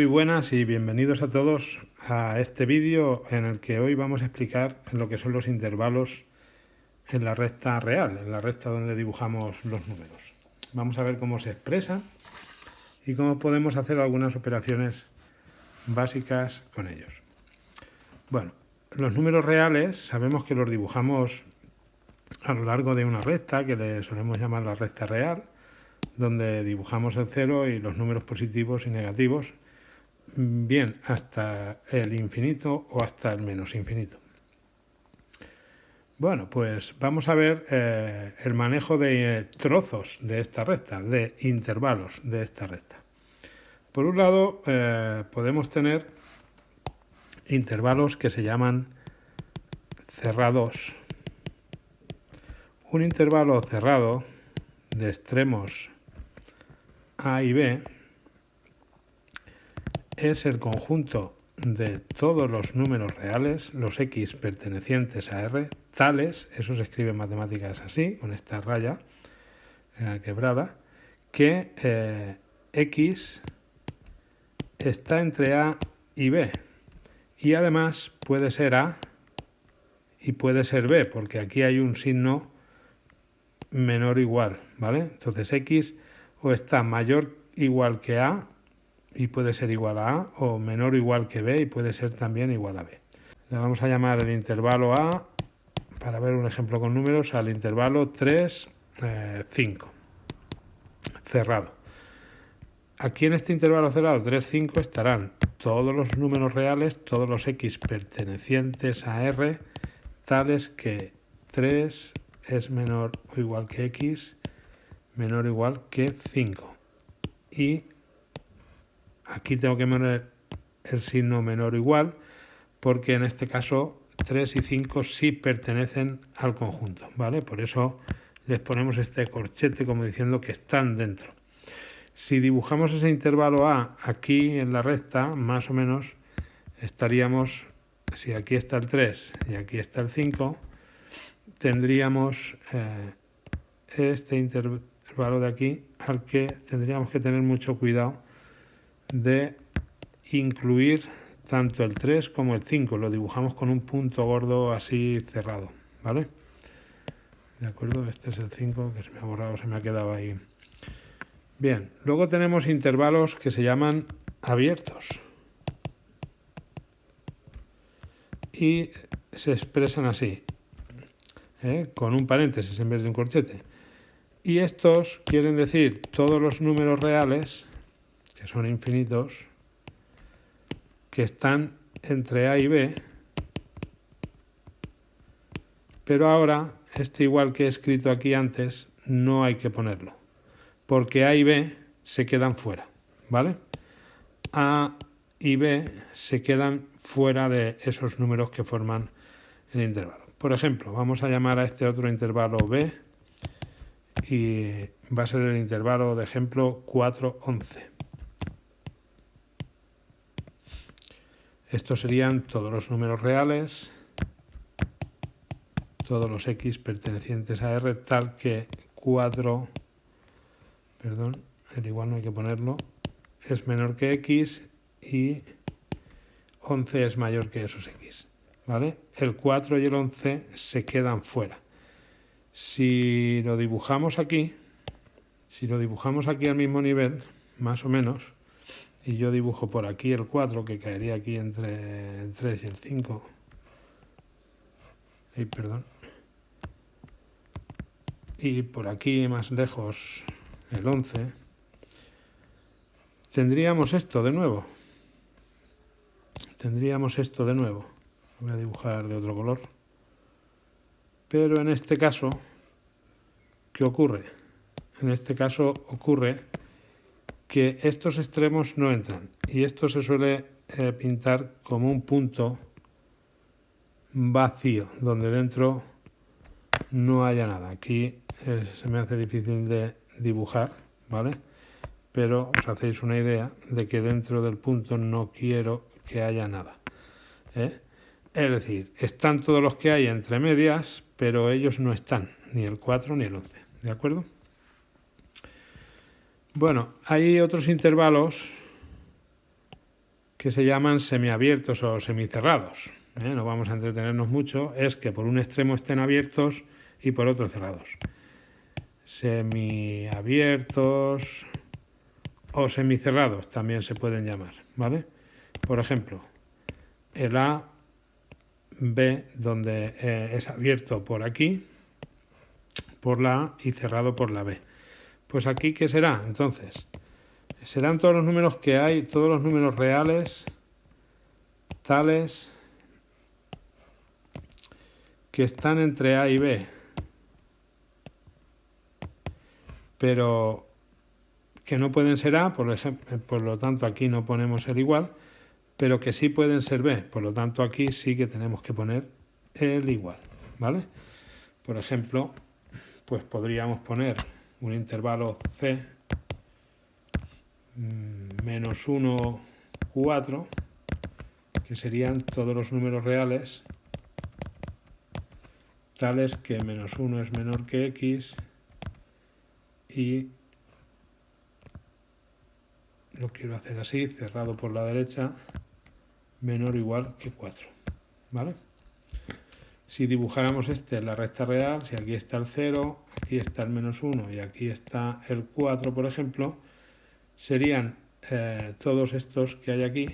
muy buenas y bienvenidos a todos a este vídeo en el que hoy vamos a explicar lo que son los intervalos en la recta real, en la recta donde dibujamos los números. Vamos a ver cómo se expresa y cómo podemos hacer algunas operaciones básicas con ellos. Bueno, los números reales sabemos que los dibujamos a lo largo de una recta que le solemos llamar la recta real donde dibujamos el cero y los números positivos y negativos, bien hasta el infinito o hasta el menos infinito. Bueno, pues vamos a ver eh, el manejo de eh, trozos de esta recta, de intervalos de esta recta. Por un lado, eh, podemos tener intervalos que se llaman cerrados. Un intervalo cerrado de extremos a y B es el conjunto de todos los números reales, los x pertenecientes a R, tales, eso se escribe en matemáticas así, con esta raya eh, quebrada, que eh, x está entre A y B. Y además puede ser A y puede ser B, porque aquí hay un signo menor o igual, ¿vale? Entonces x o está mayor igual que A y puede ser igual a A, o menor o igual que B y puede ser también igual a B. Le vamos a llamar el intervalo A, para ver un ejemplo con números, al intervalo 3, 5, eh, cerrado. Aquí en este intervalo cerrado 3, 5 estarán todos los números reales, todos los x pertenecientes a R, tales que 3 es menor o igual que x menor o igual que 5. Y aquí tengo que poner el signo menor o igual porque en este caso 3 y 5 sí pertenecen al conjunto, ¿vale? Por eso les ponemos este corchete como diciendo que están dentro. Si dibujamos ese intervalo A aquí en la recta, más o menos estaríamos, si aquí está el 3 y aquí está el 5, tendríamos eh, este intervalo de aquí al que tendríamos que tener mucho cuidado de incluir tanto el 3 como el 5. Lo dibujamos con un punto gordo así cerrado, ¿vale? ¿De acuerdo? Este es el 5 que se me ha borrado, se me ha quedado ahí. Bien, luego tenemos intervalos que se llaman abiertos. Y se expresan así, ¿eh? con un paréntesis en vez de un corchete. Y estos quieren decir todos los números reales, que son infinitos, que están entre A y B, pero ahora, este igual que he escrito aquí antes, no hay que ponerlo, porque A y B se quedan fuera, ¿vale? A y B se quedan fuera de esos números que forman el intervalo. Por ejemplo, vamos a llamar a este otro intervalo B, y va a ser el intervalo de ejemplo 4, 11. Estos serían todos los números reales, todos los x pertenecientes a R, tal que 4, perdón, el igual no hay que ponerlo, es menor que x y 11 es mayor que esos x. ¿vale? El 4 y el 11 se quedan fuera. Si lo dibujamos aquí, si lo dibujamos aquí al mismo nivel, más o menos, y yo dibujo por aquí el 4, que caería aquí entre el 3 y el 5, y perdón, y por aquí más lejos el 11, tendríamos esto de nuevo. Tendríamos esto de nuevo. Voy a dibujar de otro color. Pero en este caso, ¿qué ocurre? En este caso ocurre que estos extremos no entran y esto se suele eh, pintar como un punto vacío, donde dentro no haya nada. Aquí eh, se me hace difícil de dibujar, ¿vale? Pero os hacéis una idea de que dentro del punto no quiero que haya nada. ¿eh? Es decir, están todos los que hay entre medias, pero ellos no están, ni el 4 ni el 11, ¿de acuerdo? Bueno, hay otros intervalos que se llaman semiabiertos o semicerrados. ¿eh? No vamos a entretenernos mucho, es que por un extremo estén abiertos y por otro cerrados. Semiabiertos o semicerrados también se pueden llamar, ¿vale? Por ejemplo, el A, B, donde eh, es abierto por aquí, por la A y cerrado por la B. Pues aquí, ¿qué será? Entonces, serán todos los números que hay, todos los números reales, tales, que están entre A y B. Pero que no pueden ser A, por, ejemplo, por lo tanto aquí no ponemos el igual, pero que sí pueden ser B, por lo tanto aquí sí que tenemos que poner el igual, ¿vale? Por ejemplo, pues podríamos poner un intervalo C mm, menos 1, 4, que serían todos los números reales tales que menos 1 es menor que x y lo quiero hacer así, cerrado por la derecha, menor o igual que 4. ¿Vale? Si dibujáramos este en la recta real, si aquí está el 0, aquí está el menos 1 y aquí está el 4, por ejemplo, serían eh, todos estos que hay aquí,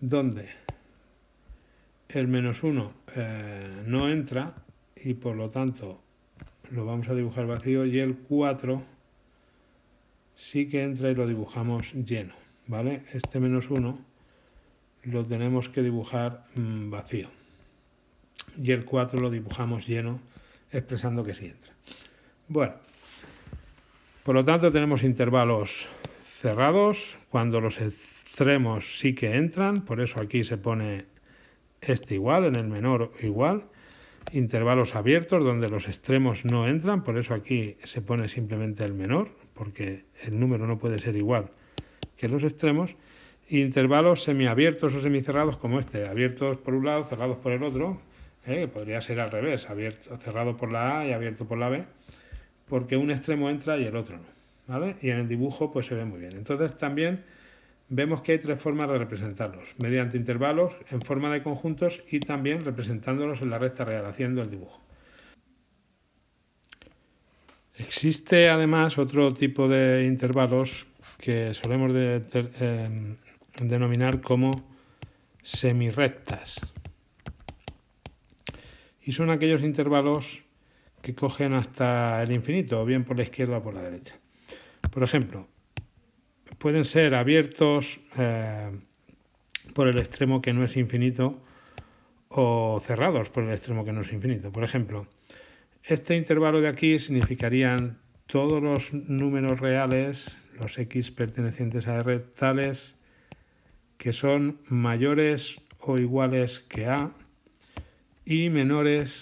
donde el menos 1 eh, no entra y por lo tanto lo vamos a dibujar vacío y el 4 sí que entra y lo dibujamos lleno, ¿vale? Este menos 1 lo tenemos que dibujar mm, vacío. Y el 4 lo dibujamos lleno, expresando que sí entra. Bueno, por lo tanto tenemos intervalos cerrados, cuando los extremos sí que entran, por eso aquí se pone este igual, en el menor igual, intervalos abiertos donde los extremos no entran, por eso aquí se pone simplemente el menor, porque el número no puede ser igual que los extremos, intervalos semiabiertos o semicerrados como este, abiertos por un lado, cerrados por el otro, ¿eh? podría ser al revés, abierto, cerrado por la A y abierto por la B, porque un extremo entra y el otro no. ¿vale? Y en el dibujo pues se ve muy bien. Entonces también vemos que hay tres formas de representarlos, mediante intervalos, en forma de conjuntos y también representándolos en la recta real, haciendo el dibujo. Existe además otro tipo de intervalos que solemos em, denominar como semirrectas. Y son aquellos intervalos que cogen hasta el infinito, o bien por la izquierda o por la derecha. Por ejemplo, pueden ser abiertos eh, por el extremo que no es infinito o cerrados por el extremo que no es infinito. Por ejemplo, este intervalo de aquí significarían todos los números reales, los x pertenecientes a R, tales que son mayores o iguales que a y menores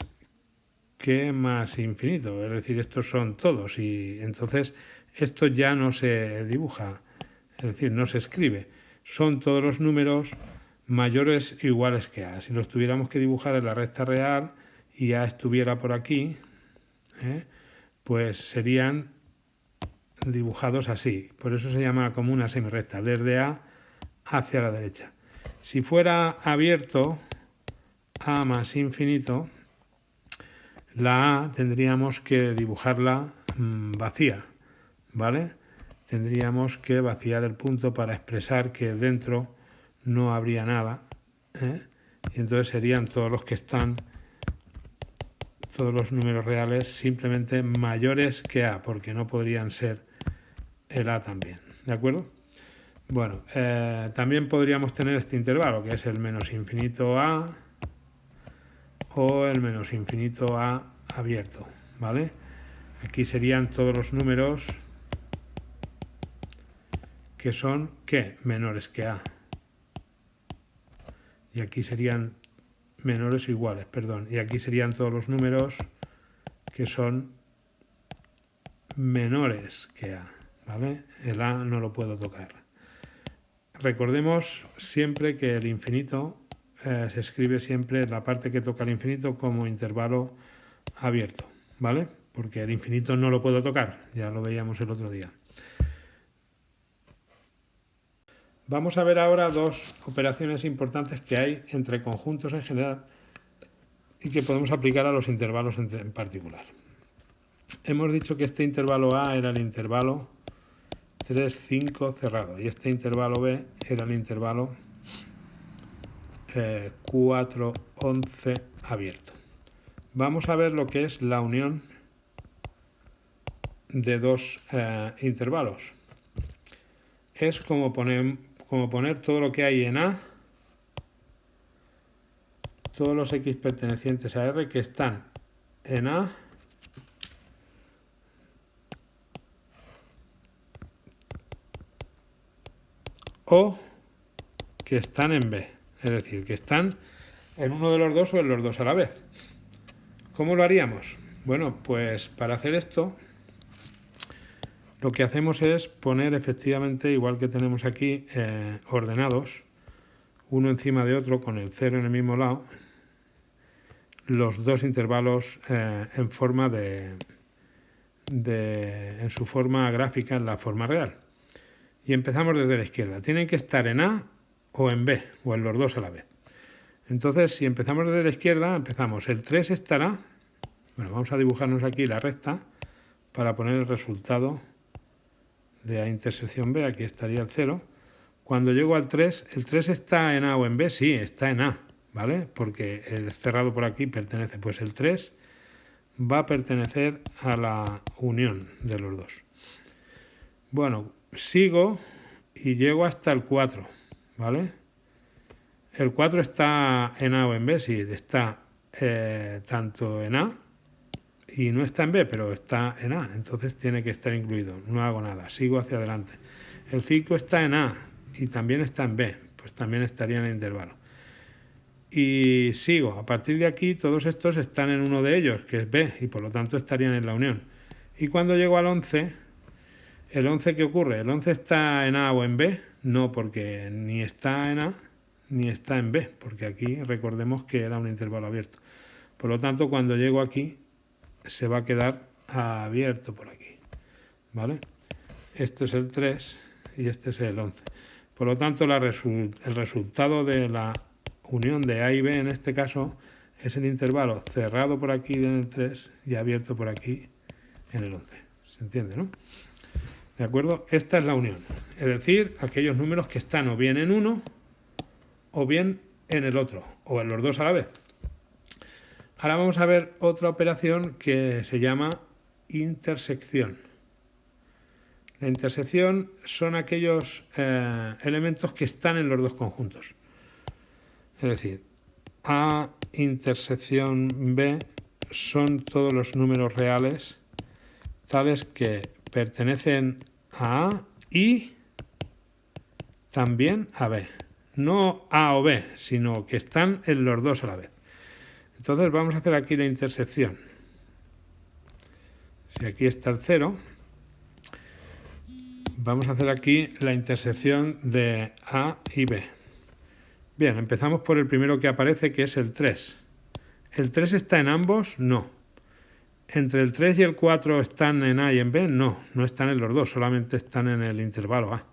que más infinito. Es decir, estos son todos y entonces esto ya no se dibuja, es decir, no se escribe. Son todos los números mayores o iguales que a. Si los tuviéramos que dibujar en la recta real y a estuviera por aquí, ¿eh? pues serían dibujados así. Por eso se llama como una semirrecta, desde A hacia la derecha. Si fuera abierto, A más infinito, la A tendríamos que dibujarla mm, vacía, ¿vale? Tendríamos que vaciar el punto para expresar que dentro no habría nada, ¿eh? y entonces serían todos los que están todos los números reales simplemente mayores que A, porque no podrían ser el A también. ¿De acuerdo? Bueno, eh, también podríamos tener este intervalo, que es el menos infinito A o el menos infinito A abierto, ¿vale? Aquí serían todos los números que son, ¿qué? Menores que A. Y aquí serían menores o iguales, perdón. Y aquí serían todos los números que son menores que A, ¿vale? El A no lo puedo tocar. Recordemos siempre que el infinito eh, se escribe siempre la parte que toca el infinito como intervalo abierto, ¿vale? Porque el infinito no lo puedo tocar, ya lo veíamos el otro día. Vamos a ver ahora dos operaciones importantes que hay entre conjuntos en general y que podemos aplicar a los intervalos en particular. Hemos dicho que este intervalo A era el intervalo 3, 5 cerrado y este intervalo B era el intervalo 4, eh, 11 abierto. Vamos a ver lo que es la unión de dos eh, intervalos. Es como poner, como poner todo lo que hay en A, todos los X pertenecientes a R que están en A o que están en B, es decir, que están en uno de los dos o en los dos a la vez. ¿Cómo lo haríamos? Bueno, pues para hacer esto lo que hacemos es poner efectivamente, igual que tenemos aquí, eh, ordenados, uno encima de otro con el cero en el mismo lado, los dos intervalos eh, en forma de, de, en su forma gráfica, en la forma real y empezamos desde la izquierda. Tienen que estar en A o en B, o en los dos a la vez. Entonces, si empezamos desde la izquierda, empezamos. El 3 estará, bueno, vamos a dibujarnos aquí la recta para poner el resultado de A intersección B, aquí estaría el 0. Cuando llego al 3, ¿el 3 está en A o en B? Sí, está en A, ¿vale? Porque el cerrado por aquí pertenece, pues el 3 va a pertenecer a la unión de los dos. Bueno, sigo y llego hasta el 4, ¿vale? El 4 está en A o en B, sí, está eh, tanto en A y no está en B, pero está en A, entonces tiene que estar incluido, no hago nada, sigo hacia adelante. El 5 está en A y también está en B, pues también estaría en el intervalo. Y sigo, a partir de aquí todos estos están en uno de ellos, que es B, y por lo tanto estarían en la unión. Y cuando llego al 11, ¿El 11 qué ocurre? ¿El 11 está en A o en B? No, porque ni está en A ni está en B, porque aquí recordemos que era un intervalo abierto. Por lo tanto, cuando llego aquí, se va a quedar abierto por aquí. ¿Vale? Este es el 3 y este es el 11. Por lo tanto, el resultado de la unión de A y B en este caso es el intervalo cerrado por aquí en el 3 y abierto por aquí en el 11. ¿Se entiende, no? ¿De acuerdo? Esta es la unión. Es decir, aquellos números que están o bien en uno o bien en el otro, o en los dos a la vez. Ahora vamos a ver otra operación que se llama intersección. La intersección son aquellos eh, elementos que están en los dos conjuntos. Es decir, A intersección B son todos los números reales tales que pertenecen a A y también a B. No A o B, sino que están en los dos a la vez. Entonces vamos a hacer aquí la intersección. Si aquí está el 0, vamos a hacer aquí la intersección de A y B. Bien, empezamos por el primero que aparece, que es el 3. ¿El 3 está en ambos? No. ¿Entre el 3 y el 4 están en A y en B? No, no están en los dos, solamente están en el intervalo A.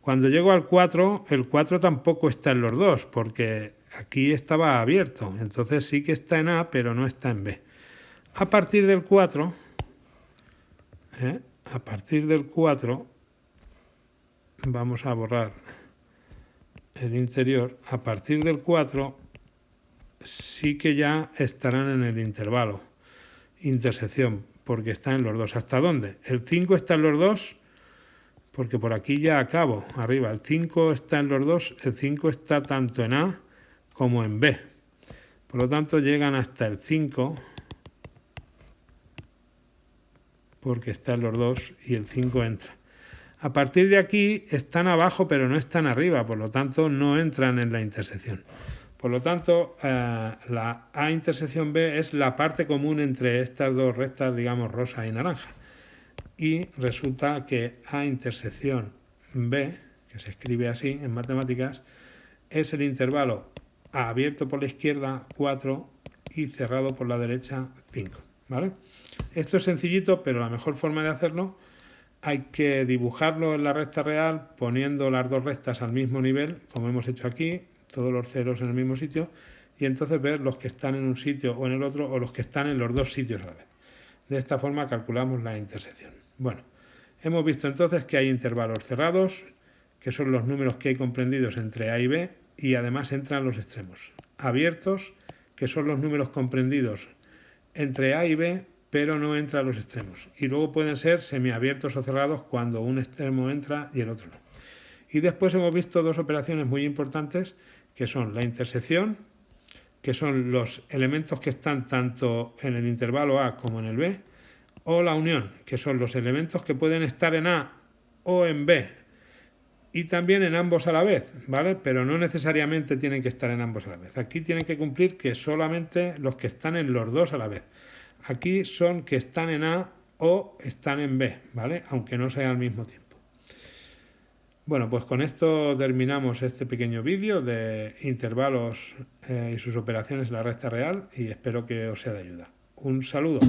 Cuando llego al 4, el 4 tampoco está en los dos, porque aquí estaba abierto. Entonces sí que está en A, pero no está en B. A partir del 4, ¿eh? a partir del 4, vamos a borrar el interior. A partir del 4, sí que ya estarán en el intervalo intersección, porque está en los dos. ¿Hasta dónde? El 5 está en los dos, porque por aquí ya acabo, arriba. El 5 está en los dos, el 5 está tanto en A como en B. Por lo tanto, llegan hasta el 5, porque está en los dos y el 5 entra. A partir de aquí están abajo, pero no están arriba, por lo tanto no entran en la intersección. Por lo tanto, eh, la A intersección B es la parte común entre estas dos rectas, digamos, rosa y naranja. Y resulta que A intersección B, que se escribe así en matemáticas, es el intervalo abierto por la izquierda 4 y cerrado por la derecha 5. ¿vale? Esto es sencillito, pero la mejor forma de hacerlo hay que dibujarlo en la recta real poniendo las dos rectas al mismo nivel, como hemos hecho aquí, todos los ceros en el mismo sitio, y entonces ver los que están en un sitio o en el otro o los que están en los dos sitios a la vez. De esta forma calculamos la intersección. Bueno, hemos visto entonces que hay intervalos cerrados, que son los números que hay comprendidos entre A y B, y además entran los extremos. Abiertos, que son los números comprendidos entre A y B, pero no entra a los extremos. Y luego pueden ser semiabiertos o cerrados cuando un extremo entra y el otro no. Y después hemos visto dos operaciones muy importantes que son la intersección, que son los elementos que están tanto en el intervalo A como en el B, o la unión, que son los elementos que pueden estar en A o en B, y también en ambos a la vez, ¿vale? Pero no necesariamente tienen que estar en ambos a la vez. Aquí tienen que cumplir que solamente los que están en los dos a la vez. Aquí son que están en A o están en B, ¿vale? Aunque no sea al mismo tiempo. Bueno, pues con esto terminamos este pequeño vídeo de intervalos eh, y sus operaciones en la recta real y espero que os sea de ayuda. Un saludo.